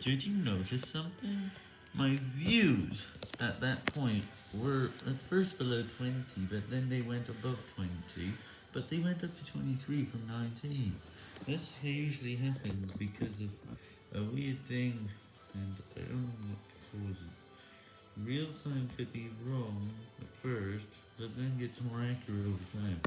Did you notice something? My views at that point were at first below 20, but then they went above 20, but they went up to 23 from 19. This usually happens because of a weird thing, and I don't know what causes. Real time could be wrong at first, but then gets more accurate over time.